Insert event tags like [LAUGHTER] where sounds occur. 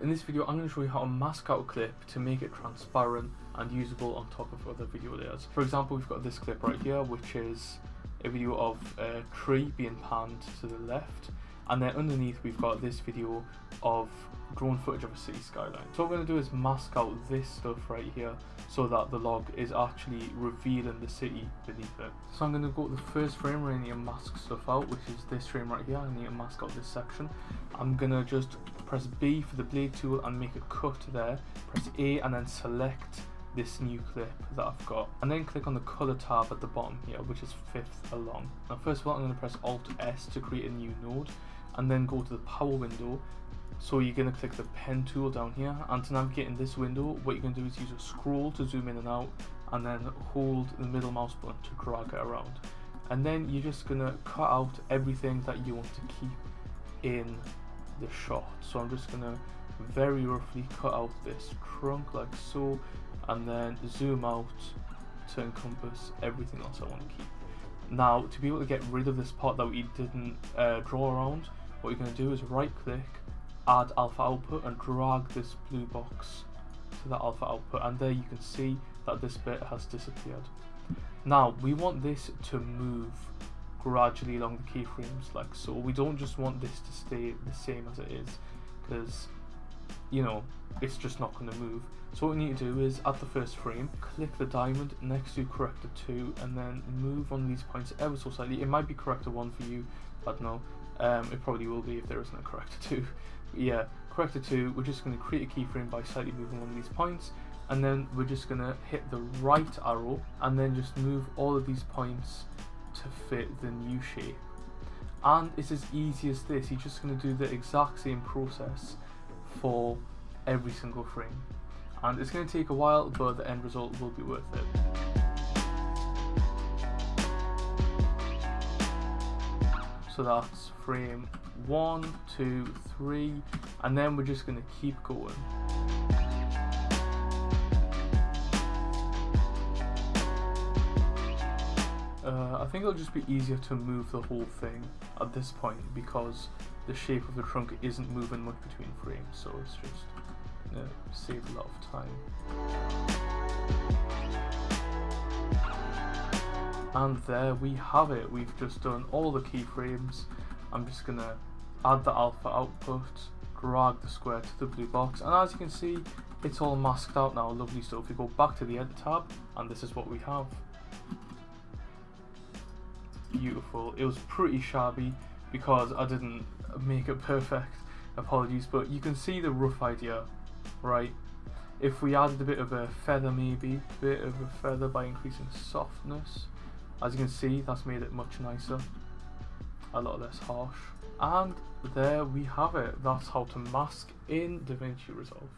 In this video I'm going to show you how to mask out a clip to make it transparent and usable on top of other video layers. For example we've got this clip right here which is a video of a tree being panned to the left and then underneath we've got this video of drone footage of a city skyline. So what we're going to do is mask out this stuff right here so that the log is actually revealing the city beneath it. So I'm going to go to the first frame where I need to mask stuff out which is this frame right here. I need to mask out this section. I'm going to just press B for the blade tool and make a cut there. Press A and then select this new clip that I've got and then click on the color tab at the bottom here which is fifth along. Now first of all I'm going to press Alt S to create a new node and then go to the power window so you're going to click the pen tool down here and to navigate in this window what you're going to do is use a scroll to zoom in and out and then hold the middle mouse button to drag it around and then you're just going to cut out everything that you want to keep in the shot so I'm just to very roughly cut out this trunk like so and then zoom out to encompass everything else I want to keep. Now to be able to get rid of this part that we didn't uh, draw around what you're going to do is right click add alpha output and drag this blue box to the alpha output and there you can see that this bit has disappeared. Now we want this to move gradually along the keyframes like so. We don't just want this to stay the same as it is because you know it's just not going to move. So what we need to do is at the first frame click the diamond next to corrector 2 and then move on these points ever so slightly. It might be corrector 1 for you, I don't know. Um, it probably will be if there isn't a corrector [LAUGHS] 2. But yeah, corrector 2, we're just going to create a keyframe by slightly moving one of these points and then we're just going to hit the right arrow and then just move all of these points to fit the new shape. And it's as easy as this, you're just going to do the exact same process for every single frame. And it's going to take a while, but the end result will be worth it. So that's frame one, two, three, and then we're just going to keep going. Uh, I think it'll just be easier to move the whole thing at this point because the shape of the trunk isn't moving much between frames so it's just gonna save a lot of time. And there we have it, we've just done all the keyframes. I'm just gonna add the alpha output, drag the square to the blue box and as you can see it's all masked out now, lovely stuff. We go back to the edit tab and this is what we have beautiful. It was pretty shabby because I didn't make it perfect. Apologies, but you can see the rough idea, right? If we added a bit of a feather maybe, a bit of a feather by increasing softness, as you can see that's made it much nicer, a lot less harsh. And there we have it, that's how to mask in DaVinci Resolve.